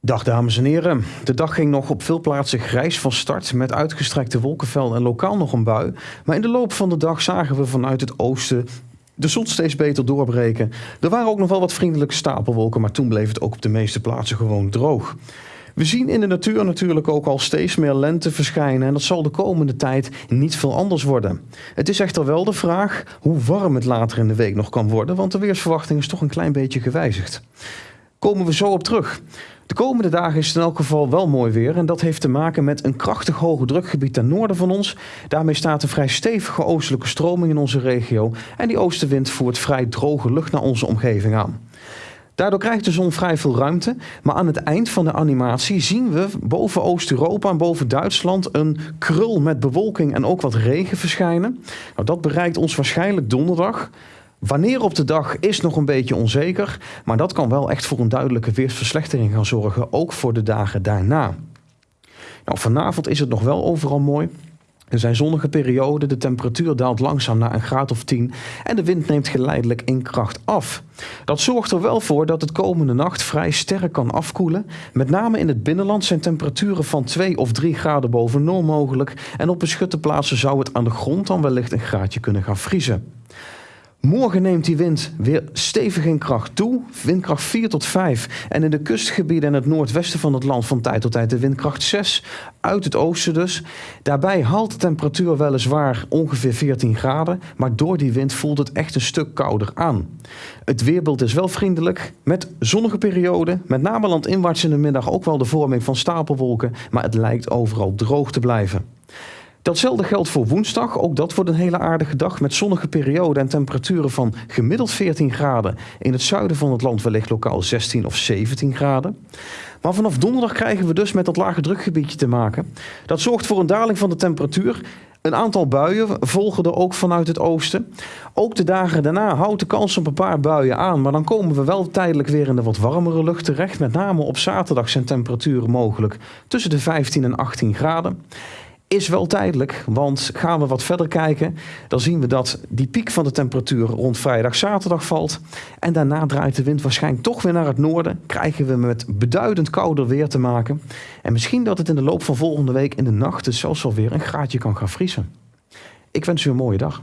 Dag dames en heren. De dag ging nog op veel plaatsen grijs van start met uitgestrekte wolkenvelden en lokaal nog een bui. Maar in de loop van de dag zagen we vanuit het oosten de zon steeds beter doorbreken. Er waren ook nog wel wat vriendelijke stapelwolken, maar toen bleef het ook op de meeste plaatsen gewoon droog. We zien in de natuur natuurlijk ook al steeds meer lente verschijnen en dat zal de komende tijd niet veel anders worden. Het is echter wel de vraag hoe warm het later in de week nog kan worden, want de weersverwachting is toch een klein beetje gewijzigd. Komen we zo op terug. De komende dagen is het in elk geval wel mooi weer en dat heeft te maken met een krachtig hoge drukgebied ten noorden van ons. Daarmee staat een vrij stevige oostelijke stroming in onze regio en die oostenwind voert vrij droge lucht naar onze omgeving aan. Daardoor krijgt de zon vrij veel ruimte, maar aan het eind van de animatie zien we boven Oost-Europa en boven Duitsland een krul met bewolking en ook wat regen verschijnen. Nou, dat bereikt ons waarschijnlijk donderdag. Wanneer op de dag is nog een beetje onzeker, maar dat kan wel echt voor een duidelijke weersverslechtering gaan zorgen, ook voor de dagen daarna. Nou, vanavond is het nog wel overal mooi. Er zijn zonnige perioden, de temperatuur daalt langzaam naar een graad of 10 en de wind neemt geleidelijk in kracht af. Dat zorgt er wel voor dat het komende nacht vrij sterk kan afkoelen. Met name in het binnenland zijn temperaturen van 2 of 3 graden boven nul mogelijk en op beschutte plaatsen zou het aan de grond dan wellicht een graadje kunnen gaan vriezen. Morgen neemt die wind weer stevig in kracht toe, windkracht 4 tot 5. En in de kustgebieden en het noordwesten van het land van tijd tot tijd de windkracht 6, uit het oosten dus. Daarbij haalt de temperatuur weliswaar ongeveer 14 graden, maar door die wind voelt het echt een stuk kouder aan. Het weerbeeld is wel vriendelijk, met zonnige perioden, met name landinwaarts in de middag ook wel de vorming van stapelwolken, maar het lijkt overal droog te blijven. Datzelfde geldt voor woensdag. Ook dat wordt een hele aardige dag met zonnige perioden en temperaturen van gemiddeld 14 graden. In het zuiden van het land wellicht lokaal 16 of 17 graden. Maar vanaf donderdag krijgen we dus met dat lage drukgebiedje te maken. Dat zorgt voor een daling van de temperatuur. Een aantal buien volgen er ook vanuit het oosten. Ook de dagen daarna houdt de kans op een paar buien aan. Maar dan komen we wel tijdelijk weer in de wat warmere lucht terecht. Met name op zaterdag zijn temperaturen mogelijk tussen de 15 en 18 graden is wel tijdelijk. Want gaan we wat verder kijken, dan zien we dat die piek van de temperatuur rond vrijdag, zaterdag valt. En daarna draait de wind waarschijnlijk toch weer naar het noorden. Krijgen we met beduidend kouder weer te maken. En misschien dat het in de loop van volgende week in de nacht zelfs alweer een graadje kan gaan vriezen. Ik wens u een mooie dag.